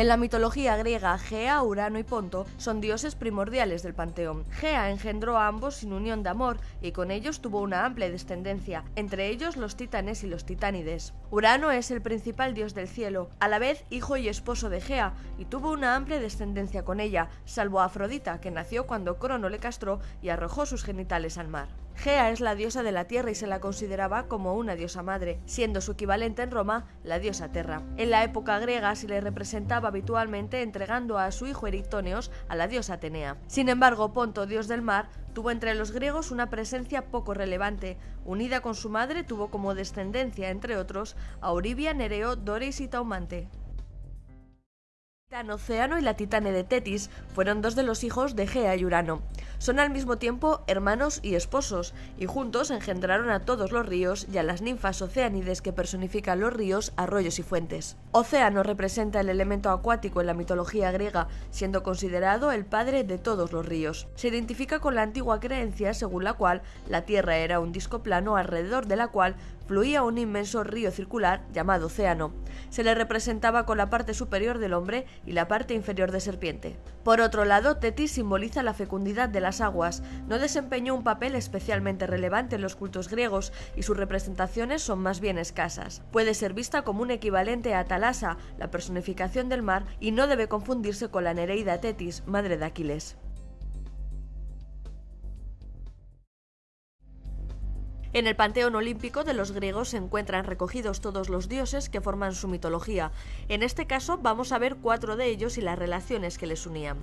En la mitología griega, Gea, Urano y Ponto son dioses primordiales del panteón. Gea engendró a ambos sin unión de amor y con ellos tuvo una amplia descendencia, entre ellos los titanes y los titánides. Urano es el principal dios del cielo, a la vez hijo y esposo de Gea, y tuvo una amplia descendencia con ella, salvo a Afrodita, que nació cuando Crono le castró y arrojó sus genitales al mar. Gea es la diosa de la tierra y se la consideraba como una diosa madre, siendo su equivalente en Roma la diosa Terra. En la época griega se le representaba habitualmente entregando a su hijo Eritóneos a la diosa Atenea. Sin embargo, Ponto, dios del mar, tuvo entre los griegos una presencia poco relevante. Unida con su madre, tuvo como descendencia, entre otros, a Oribia, Nereo, Doris y Taumante. Océano y la Titane de Tetis fueron dos de los hijos de Gea y Urano. Son al mismo tiempo hermanos y esposos, y juntos engendraron a todos los ríos y a las ninfas oceánides que personifican los ríos, arroyos y fuentes. Océano representa el elemento acuático en la mitología griega, siendo considerado el padre de todos los ríos. Se identifica con la antigua creencia según la cual la Tierra era un disco plano alrededor de la cual fluía un inmenso río circular llamado océano. Se le representaba con la parte superior del hombre y la parte inferior de serpiente. Por otro lado, Tetis simboliza la fecundidad de las aguas. No desempeñó un papel especialmente relevante en los cultos griegos y sus representaciones son más bien escasas. Puede ser vista como un equivalente a Talasa, la personificación del mar, y no debe confundirse con la Nereida Tetis, madre de Aquiles. En el panteón olímpico de los griegos se encuentran recogidos todos los dioses que forman su mitología. En este caso vamos a ver cuatro de ellos y las relaciones que les unían.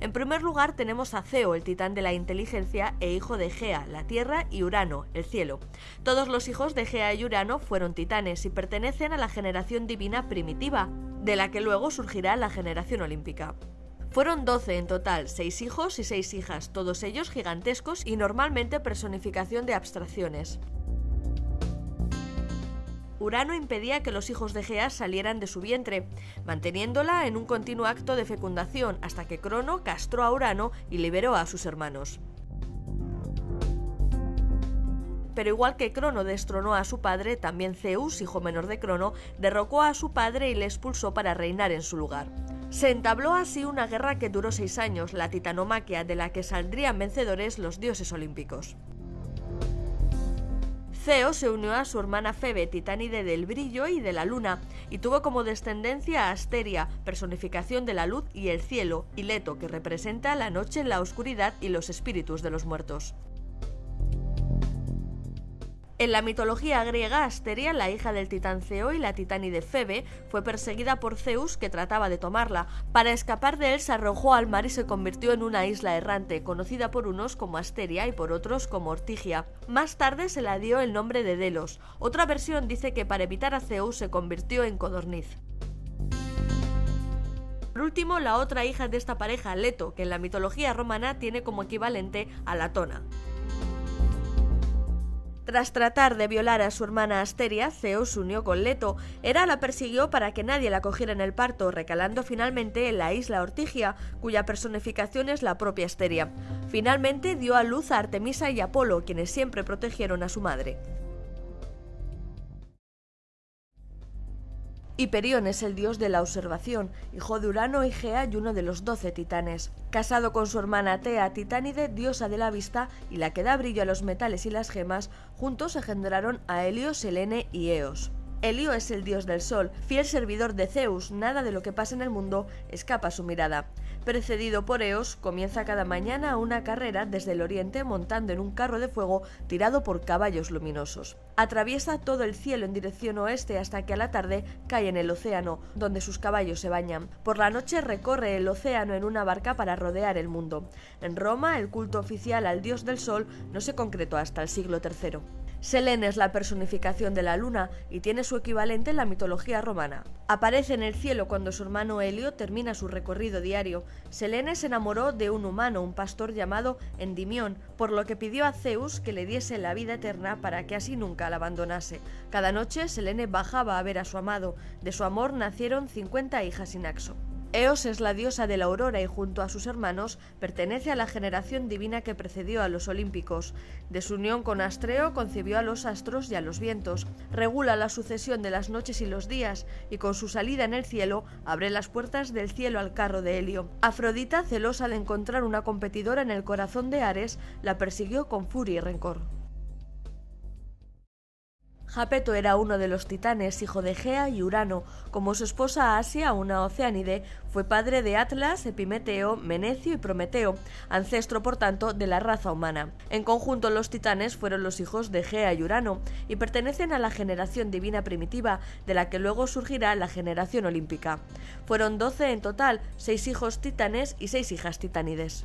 En primer lugar tenemos a Ceo, el titán de la inteligencia e hijo de Gea, la tierra, y Urano, el cielo. Todos los hijos de Gea y Urano fueron titanes y pertenecen a la generación divina primitiva, de la que luego surgirá la generación olímpica. Fueron 12 en total, 6 hijos y 6 hijas, todos ellos gigantescos y normalmente personificación de abstracciones. Urano impedía que los hijos de Gea salieran de su vientre, manteniéndola en un continuo acto de fecundación hasta que Crono castró a Urano y liberó a sus hermanos. Pero igual que Crono destronó a su padre, también Zeus, hijo menor de Crono, derrocó a su padre y le expulsó para reinar en su lugar. Se entabló así una guerra que duró seis años, la titanomaquia, de la que saldrían vencedores los dioses olímpicos. Ceo se unió a su hermana Febe, titánide del brillo y de la luna, y tuvo como descendencia a Asteria, personificación de la luz y el cielo, y Leto, que representa la noche, la oscuridad y los espíritus de los muertos. En la mitología griega, Asteria, la hija del titán Ceo y la titánide Febe, fue perseguida por Zeus que trataba de tomarla. Para escapar de él se arrojó al mar y se convirtió en una isla errante, conocida por unos como Asteria y por otros como Ortigia. Más tarde se la dio el nombre de Delos. Otra versión dice que para evitar a Zeus se convirtió en codorniz. Por último, la otra hija de esta pareja, Leto, que en la mitología romana tiene como equivalente a Latona. Tras tratar de violar a su hermana Asteria, Zeus unió con Leto. Hera la persiguió para que nadie la cogiera en el parto, recalando finalmente en la isla Ortigia, cuya personificación es la propia Asteria. Finalmente dio a luz a Artemisa y Apolo, quienes siempre protegieron a su madre. Hiperión es el dios de la observación, hijo de Urano y Gea y uno de los doce titanes. Casado con su hermana Tea, titánide, diosa de la vista y la que da brillo a los metales y las gemas, juntos engendraron a Helio, Selene y Eos. Helio es el dios del sol, fiel servidor de Zeus, nada de lo que pasa en el mundo escapa a su mirada. Precedido por Eos, comienza cada mañana una carrera desde el oriente montando en un carro de fuego tirado por caballos luminosos. Atraviesa todo el cielo en dirección oeste hasta que a la tarde cae en el océano, donde sus caballos se bañan. Por la noche recorre el océano en una barca para rodear el mundo. En Roma, el culto oficial al dios del sol no se concretó hasta el siglo III. Selene es la personificación de la luna y tiene su equivalente en la mitología romana. Aparece en el cielo cuando su hermano Helio termina su recorrido diario. Selene se enamoró de un humano, un pastor llamado Endimión, por lo que pidió a Zeus que le diese la vida eterna para que así nunca la abandonase. Cada noche Selene bajaba a ver a su amado. De su amor nacieron 50 hijas sin. Eos es la diosa de la aurora y junto a sus hermanos pertenece a la generación divina que precedió a los olímpicos. De su unión con Astreo concibió a los astros y a los vientos, regula la sucesión de las noches y los días y con su salida en el cielo abre las puertas del cielo al carro de Helio. Afrodita, celosa de encontrar una competidora en el corazón de Ares, la persiguió con furia y rencor. Japeto era uno de los titanes, hijo de Gea y Urano. Como su esposa Asia, una oceánide, fue padre de Atlas, Epimeteo, Menecio y Prometeo, ancestro por tanto de la raza humana. En conjunto los titanes fueron los hijos de Gea y Urano y pertenecen a la generación divina primitiva, de la que luego surgirá la generación olímpica. Fueron doce en total, seis hijos titanes y seis hijas titánides.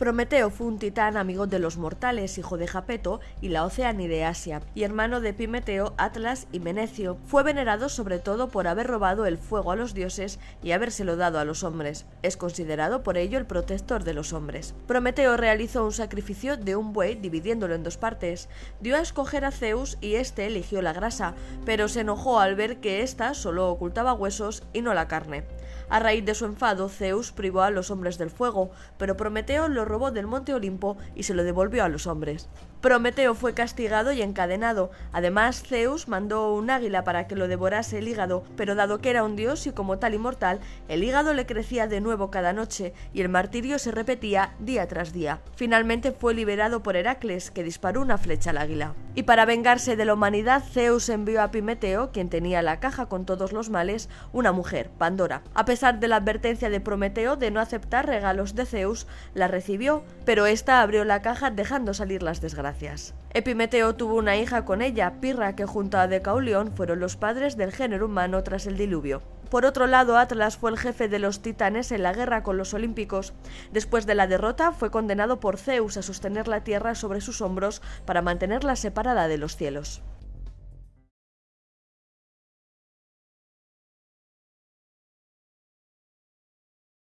Prometeo fue un titán amigo de los mortales, hijo de Japeto y la de Asia, y hermano de Epimeteo, Atlas y Menecio. Fue venerado sobre todo por haber robado el fuego a los dioses y habérselo dado a los hombres. Es considerado por ello el protector de los hombres. Prometeo realizó un sacrificio de un buey dividiéndolo en dos partes. Dio a escoger a Zeus y éste eligió la grasa, pero se enojó al ver que ésta solo ocultaba huesos y no la carne. A raíz de su enfado, Zeus privó a los hombres del fuego, pero Prometeo lo robó del monte Olimpo y se lo devolvió a los hombres. Prometeo fue castigado y encadenado. Además, Zeus mandó un águila para que lo devorase el hígado, pero dado que era un dios y como tal inmortal, el hígado le crecía de nuevo cada noche y el martirio se repetía día tras día. Finalmente fue liberado por Heracles, que disparó una flecha al águila. Y para vengarse de la humanidad, Zeus envió a Pimeteo, quien tenía la caja con todos los males, una mujer, Pandora. A pesar de la advertencia de Prometeo de no aceptar regalos de Zeus, la recibió, pero ésta abrió la caja dejando salir las desgracias. Epimeteo tuvo una hija con ella, Pirra, que junto a Decaulión fueron los padres del género humano tras el diluvio. Por otro lado, Atlas fue el jefe de los titanes en la guerra con los olímpicos. Después de la derrota, fue condenado por Zeus a sostener la tierra sobre sus hombros para mantenerla separada de los cielos.